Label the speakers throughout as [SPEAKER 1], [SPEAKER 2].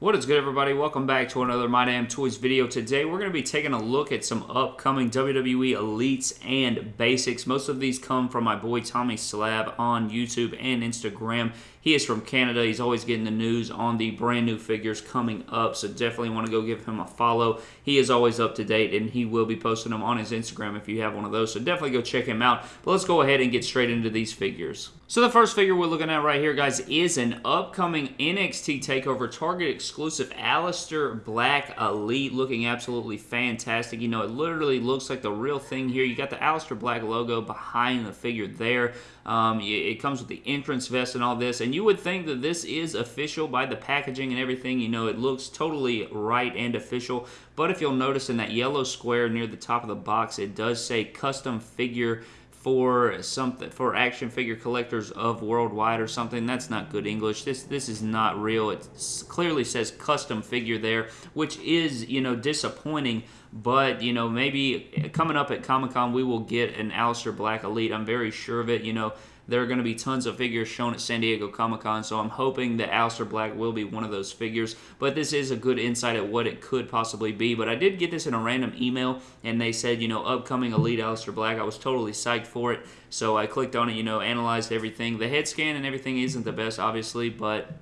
[SPEAKER 1] What is good everybody? Welcome back to another My Damn Toys video. Today we're going to be taking a look at some upcoming WWE Elites and Basics. Most of these come from my boy Tommy Slab on YouTube and Instagram. He is from Canada. He's always getting the news on the brand new figures coming up, so definitely want to go give him a follow. He is always up to date, and he will be posting them on his Instagram if you have one of those, so definitely go check him out. But let's go ahead and get straight into these figures. So the first figure we're looking at right here, guys, is an upcoming NXT TakeOver Target exclusive Aleister Black Elite, looking absolutely fantastic. You know, it literally looks like the real thing here. You got the Aleister Black logo behind the figure there. Um, it comes with the entrance vest and all this, and you would think that this is official by the packaging and everything. You know, it looks totally right and official, but if you'll notice in that yellow square near the top of the box, it does say custom figure for something for action figure collectors of worldwide or something that's not good english. This this is not real. It clearly says custom figure there which is you know disappointing but you know maybe coming up at comic-con we will get an Aleister Black Elite. I'm very sure of it you know there are going to be tons of figures shown at San Diego Comic-Con, so I'm hoping that Aleister Black will be one of those figures. But this is a good insight at what it could possibly be. But I did get this in a random email, and they said, you know, upcoming Elite Aleister Black. I was totally psyched for it, so I clicked on it, you know, analyzed everything. The head scan and everything isn't the best, obviously, but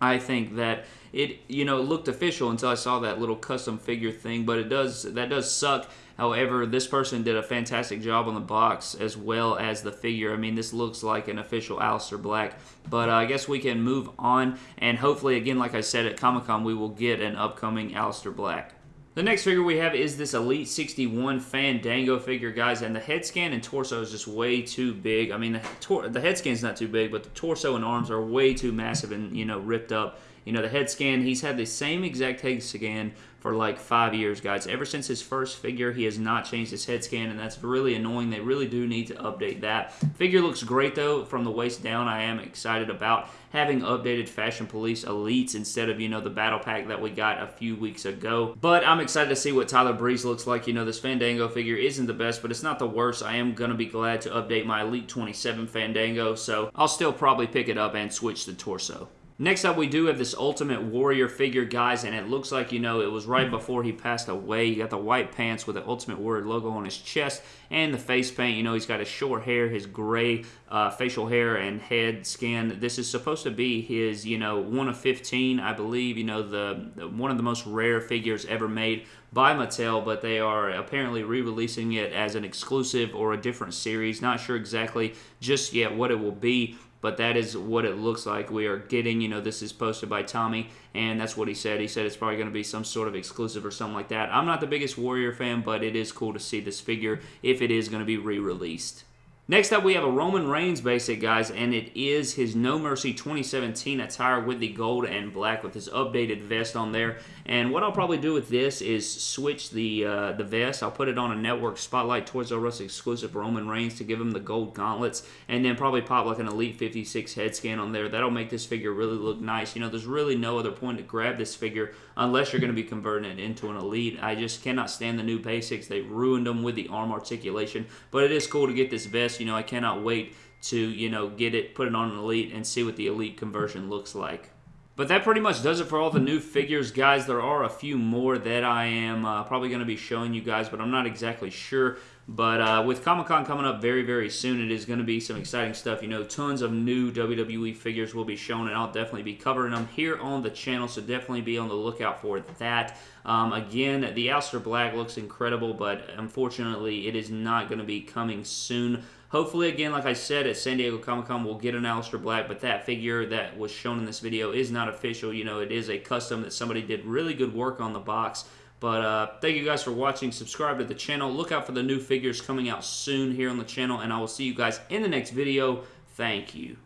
[SPEAKER 1] I think that it you know looked official until I saw that little custom figure thing but it does that does suck. However this person did a fantastic job on the box as well as the figure. I mean this looks like an official Aleister Black but uh, I guess we can move on and hopefully again like I said at Comic-Con we will get an upcoming Aleister Black the next figure we have is this Elite 61 Fandango figure, guys, and the head scan and torso is just way too big. I mean, the, the head scan's not too big, but the torso and arms are way too massive and, you know, ripped up. You know, the head scan, he's had the same exact head scan for like five years, guys. Ever since his first figure, he has not changed his head scan, and that's really annoying. They really do need to update that. Figure looks great, though, from the waist down. I am excited about having updated Fashion Police Elites instead of, you know, the Battle Pack that we got a few weeks ago. But I'm excited to see what Tyler Breeze looks like. You know, this Fandango figure isn't the best, but it's not the worst. I am going to be glad to update my Elite 27 Fandango, so I'll still probably pick it up and switch the torso. Next up, we do have this Ultimate Warrior figure, guys, and it looks like, you know, it was right before he passed away. You got the white pants with the Ultimate Warrior logo on his chest and the face paint. You know, he's got his short hair, his gray uh, facial hair and head scan. This is supposed to be his, you know, one of 15, I believe, you know, the, the one of the most rare figures ever made by Mattel, but they are apparently re-releasing it as an exclusive or a different series. Not sure exactly just yet what it will be, but that is what it looks like we are getting. You know, this is posted by Tommy, and that's what he said. He said it's probably going to be some sort of exclusive or something like that. I'm not the biggest Warrior fan, but it is cool to see this figure if it is going to be re-released. Next up, we have a Roman Reigns basic, guys, and it is his No Mercy 2017 attire with the gold and black with his updated vest on there. And what I'll probably do with this is switch the uh, the vest. I'll put it on a Network Spotlight Toys R Us exclusive Roman Reigns to give him the gold gauntlets, and then probably pop like an Elite 56 head scan on there. That'll make this figure really look nice. You know, there's really no other point to grab this figure unless you're going to be converting it into an Elite. I just cannot stand the new basics. They ruined them with the arm articulation, but it is cool to get this vest you know, I cannot wait to, you know, get it, put it on an Elite, and see what the Elite conversion looks like. But that pretty much does it for all the new figures, guys. There are a few more that I am uh, probably going to be showing you guys, but I'm not exactly sure. But uh, with Comic-Con coming up very, very soon, it is going to be some exciting stuff. You know, tons of new WWE figures will be shown, and I'll definitely be covering them here on the channel, so definitely be on the lookout for that. Um, again, the Aleister Black looks incredible, but unfortunately, it is not going to be coming soon. Hopefully, again, like I said, at San Diego Comic-Con, we'll get an Aleister Black, but that figure that was shown in this video is not official. You know, it is a custom that somebody did really good work on the box. But uh, thank you guys for watching. Subscribe to the channel. Look out for the new figures coming out soon here on the channel, and I will see you guys in the next video. Thank you.